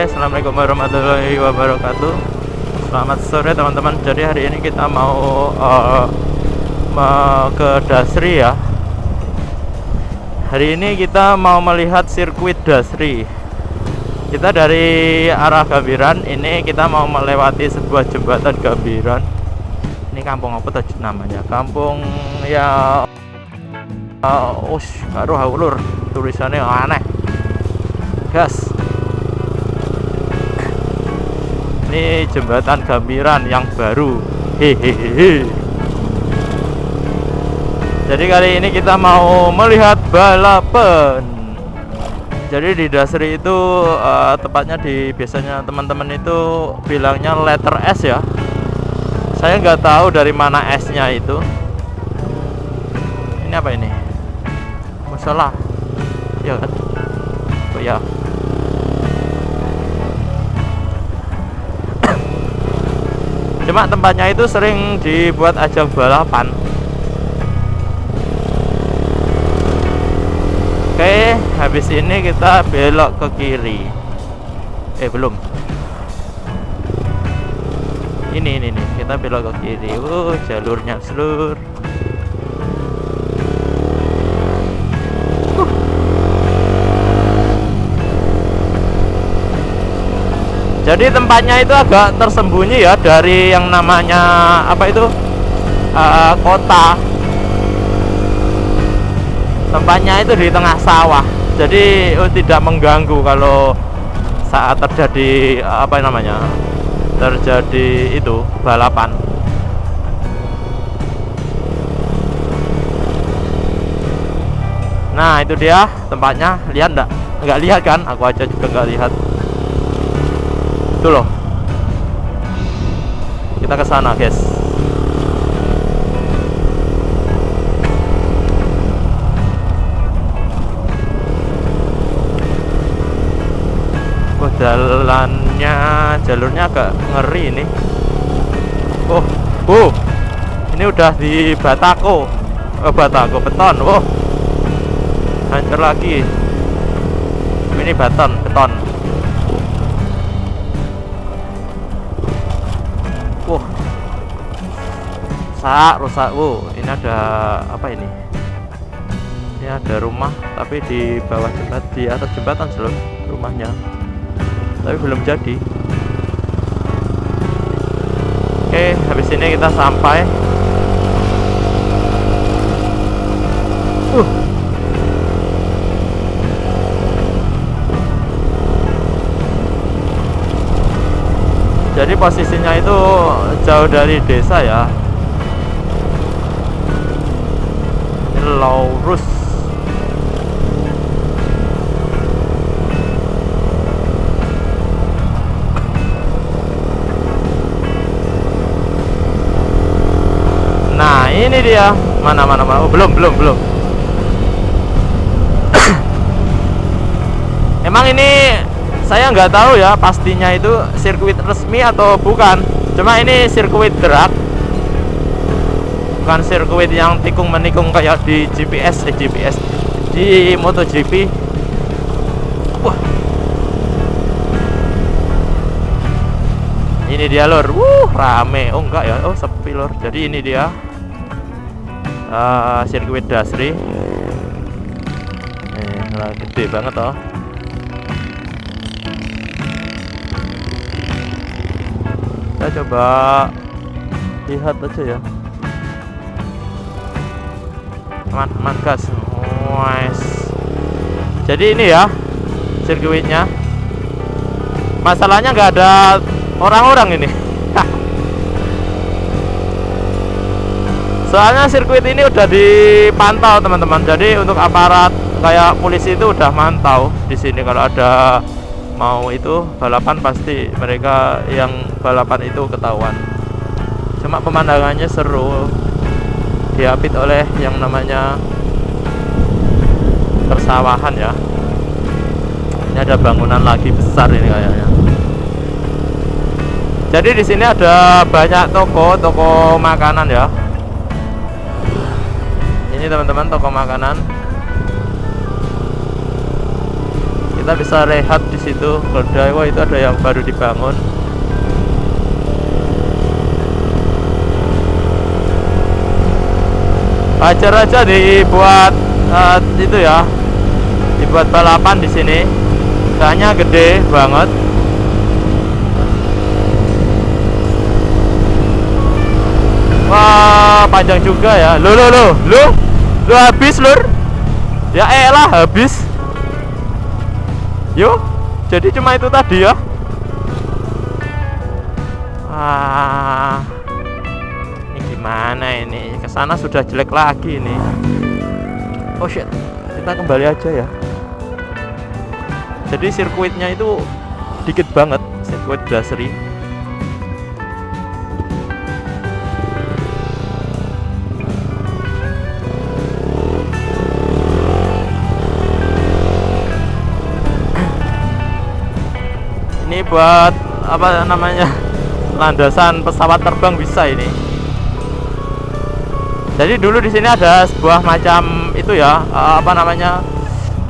Oke, assalamualaikum warahmatullahi wabarakatuh. Selamat sore teman-teman. Jadi hari ini kita mau uh, ke Dasri ya. Hari ini kita mau melihat sirkuit Dasri. Kita dari arah Gambiran, ini kita mau melewati sebuah jembatan Gambiran. Ini kampung apa tadi namanya? Kampung ya uh, us, karo tulisannya aneh. Gas. Ini jembatan Gambiran yang baru. Hehehe. Jadi kali ini kita mau melihat balapan. Jadi di Dasri itu uh, tepatnya di biasanya teman-teman itu bilangnya letter S ya. Saya nggak tahu dari mana S nya itu. Ini apa ini? Masalah ya kan? Oh ya cuma tempatnya itu sering dibuat ajang balapan oke habis ini kita belok ke kiri. Eh belum. Ini ini nih kita belok ke kiri. Uh jalurnya seluruh jadi tempatnya itu agak tersembunyi ya dari yang namanya apa itu? Uh, kota. Tempatnya itu di tengah sawah. Jadi oh, tidak mengganggu kalau saat terjadi apa namanya terjadi itu balapan. Nah itu dia tempatnya. Lihat enggak nggak lihat kan? Aku aja juga nggak lihat itu loh kita ke sana guys. Oh jalannya jalurnya agak ngeri ini. Oh oh. Ini udah di batako. Oh batako beton. Oh. Hancur lagi. Ini beton beton Rusak, rusak. Wow, ini ada apa ini? Ini ada rumah tapi di bawah jembatan di atas jembatan seluruh rumahnya. Tapi belum jadi. Oke, habis ini kita sampai. Uh. jadi posisinya itu jauh dari desa ya ini lurus nah ini dia. Mana mana mana? Oh, belum belum belum. Emang ini saya nggak tahu ya pastinya itu sirkuit resmi atau bukan. Cuma ini sirkuit drag bukan sirkuit yang tikung menikung kayak di GPS eh GPS di MotoGP. Wah. Ini dia lor. Wuh rame. Oh enggak ya? Oh sepi lor. Jadi ini dia uh, sirkuit Dasri. Eh, gede banget oh. Kita coba lihat aja ya teman-teman gas Wes. jadi ini ya sirkuitnya. Masalahnya nggak ada orang-orang ini. Soalnya sirkuit ini udah dipantau teman-teman. Jadi untuk aparat kayak polisi itu udah mantau di sini. Kalau ada mau itu balapan pasti mereka yang balapan itu ketahuan. Cuma pemandangannya seru diapit oleh yang namanya persawahan ya. Ini ada bangunan lagi besar ini kayaknya. Jadi di sini ada banyak toko toko makanan ya. Ini teman-teman toko makanan. Kita bisa rehat di situ. Keledai wah itu ada yang baru dibangun ajar aja dibuat uh, itu ya dibuat balapan di sini. Soalnya gede banget. Wah panjang juga ya. Lo lo lo lo lo habis lur. Ya elah habis. Yuk jadi cuma itu tadi ya. Ah gimana ini? Ke sana sudah jelek lagi ini. Oh shit. Kita kembali aja ya. Jadi sirkuitnya itu dikit banget sirkuit Brasserie. Ini buat apa namanya landasan pesawat terbang bisa ini jadi dulu di sini ada sebuah macam itu ya uh, apa namanya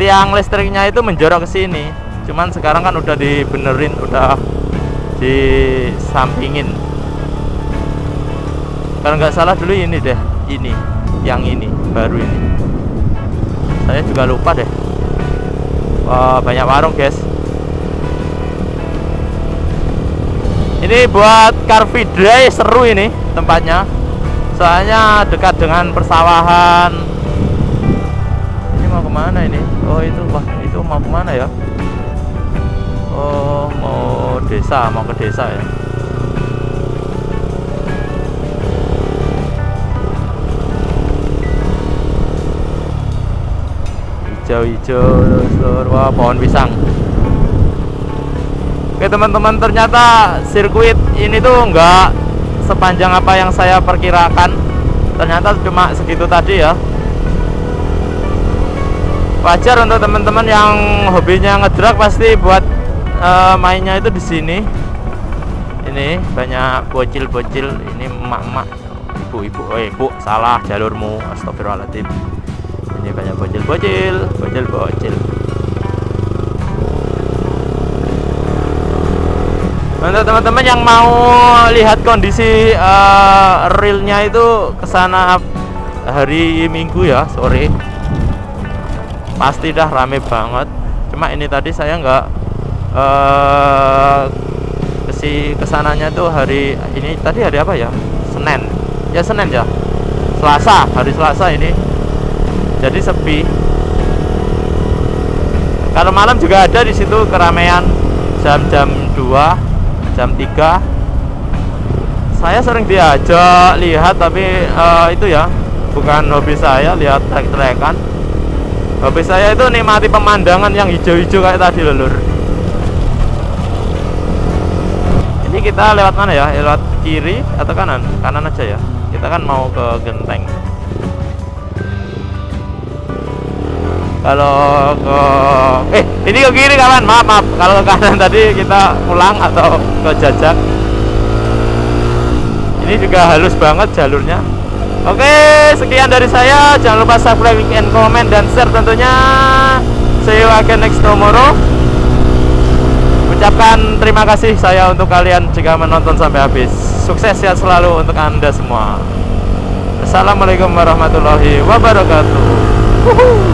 tiang listriknya itu menjorok ke sini. Cuman sekarang kan udah dibenerin udah disampingin. Kalau nggak salah dulu ini deh ini yang ini baru ini. Saya juga lupa deh. Wah, banyak warung guys. Ini buat car free day seru ini tempatnya soalnya dekat dengan persawahan. Ini mau ke mana ini? Oh itu wah itu mau ke mana ya? Oh mau desa mau ke desa ya? Hijau-hijau wah pohon pisang. Oke teman-teman ternyata sirkuit ini tuh enggak sepanjang apa yang saya perkirakan ternyata cuma segitu tadi ya. Wajar untuk teman-teman yang hobinya ngedrak pasti buat uh, mainnya itu di sini. Ini banyak bocil-bocil ini emak-emak ibu-ibu oh ibu salah jalurmu astagfirullahaladzim. Ini banyak bocil-bocil bocil-bocil untuk teman-teman yang mau lihat kondisi uh, realnya itu ke sana hari minggu ya sore. Pasti dah rame banget. Cuma ini tadi saya nggak uh, kesi ke sananya tuh hari ini tadi hari apa ya? Senin. Ya Senin ya. Selasa hari Selasa ini. Jadi sepi. Kalau malam juga ada di situ keramaian jam-jam 2 jam 3 saya sering diajak lihat tapi uh, itu ya bukan hobi saya lihat trek-trekan. Hobi saya itu nikmati pemandangan yang hijau-hijau kayak tadi lulur ini kita lewat mana ya? Lewat kiri atau kanan? Kanan aja ya? Kita kan mau ke genteng kalau ke eh ini ke kiri kawan. Maaf maaf. Kalau ke kanan tadi kita pulang atau ke jajak. Ini juga halus banget jalurnya. Oke sekian dari saya. Jangan lupa subscribe and comment dan share tentunya. See you again next tomorrow. Ucapkan terima kasih saya untuk kalian jika menonton sampai habis. Sukses ya selalu untuk anda semua. Assalamualaikum warahmatullahi wabarakatuh. Woohoo.